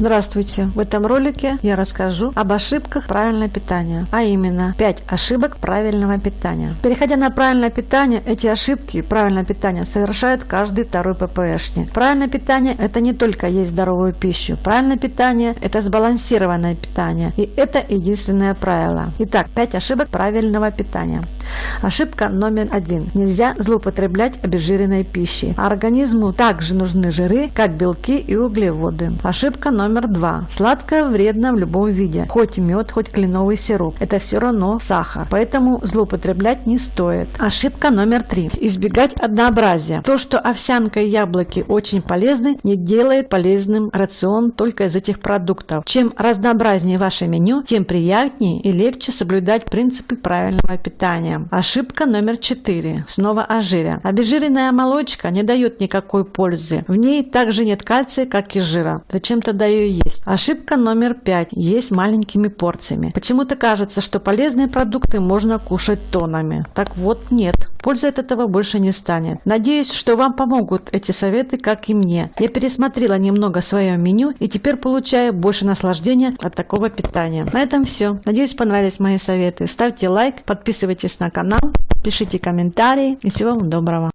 Здравствуйте! В этом ролике я расскажу об ошибках правильного питания, а именно 5 ошибок правильного питания. Переходя на правильное питание, эти ошибки правильного питания совершает каждый второй ППшник. Правильное питание – это не только есть здоровую пищу. Правильное питание – это сбалансированное питание. И это единственное правило. Итак, 5 ошибок правильного питания. Ошибка номер один. Нельзя злоупотреблять обезжиренной пищей. Организму также нужны жиры, как белки и углеводы. Ошибка номер два. Сладкое вредно в любом виде. Хоть мед, хоть кленовый сироп. Это все равно сахар. Поэтому злоупотреблять не стоит. Ошибка номер три. Избегать однообразия. То, что овсянка и яблоки очень полезны, не делает полезным рацион только из этих продуктов. Чем разнообразнее ваше меню, тем приятнее и легче соблюдать принципы правильного питания. Ошибка номер 4. Снова о жире. Обезжиренная молочка не дает никакой пользы. В ней также нет кальция, как и жира. Зачем тогда ее есть? Ошибка номер 5. Есть маленькими порциями. Почему-то кажется, что полезные продукты можно кушать тонами. Так вот нет. Пользы от этого больше не станет. Надеюсь, что вам помогут эти советы, как и мне. Я пересмотрела немного свое меню и теперь получаю больше наслаждения от такого питания. На этом все. Надеюсь, понравились мои советы. Ставьте лайк, подписывайтесь на канал, пишите комментарии и всего вам доброго.